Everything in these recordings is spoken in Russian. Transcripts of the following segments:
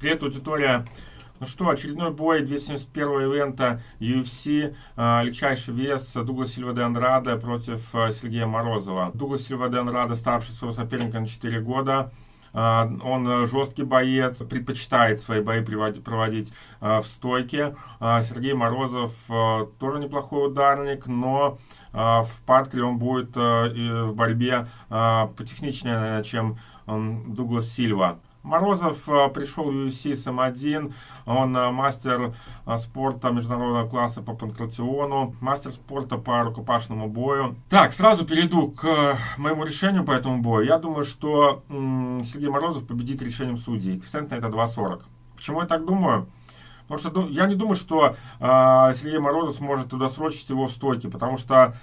Привет, аудитория! Ну что, очередной бой 271 ивента UFC, э, легчайший вес Дуглас Сильва де Андрада против э, Сергея Морозова. Дуглас Сильва де Андрада старше своего соперника на 4 года. Uh, он жесткий боец, предпочитает свои бои проводить, в стойке. Сергей Морозов тоже неплохой ударник, но в партере он будет в борьбе потехничнее, чем Дуглас Сильва. Морозов э, пришел в UFC с М1, он э, мастер э, спорта международного класса по панкратиону, мастер спорта по рукопашному бою. Так, сразу перейду к моему решению по этому бою. Я думаю, что Сергей Морозов победит решением судей. Коэффициент на это 2.40. Почему я так думаю? Потому что ну, я не думаю, что Сергей Морозов сможет туда срочить его в стойке, потому что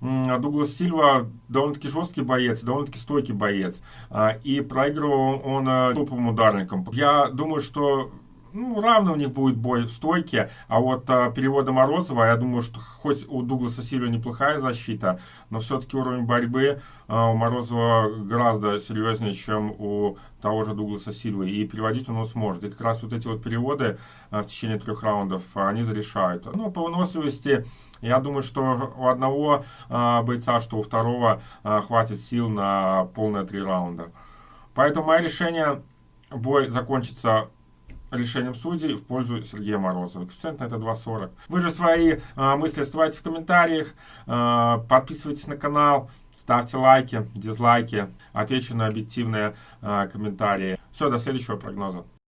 Дуглас Сильва довольно-таки жесткий боец, довольно-таки стойкий боец. А, и проигрывал он э, топовым ударником. Я думаю, что ну, равно у них будет бой в стойке, а вот а, перевода Морозова, я думаю, что хоть у Дугласа Сильва неплохая защита, но все-таки уровень борьбы а, у Морозова гораздо серьезнее, чем у того же Дугласа Сильвы, и переводить он сможет. И как раз вот эти вот переводы а, в течение трех раундов, они зарешают. Ну, по выносливости, я думаю, что у одного а, бойца, что у второго а, хватит сил на полные три раунда. Поэтому мое решение, бой закончится решением судей в пользу Сергея Морозова. Коэффициент на это 2,40. Вы же свои э, мысли оставляйте в комментариях, э, подписывайтесь на канал, ставьте лайки, дизлайки, отвечу на объективные э, комментарии. Все, до следующего прогноза.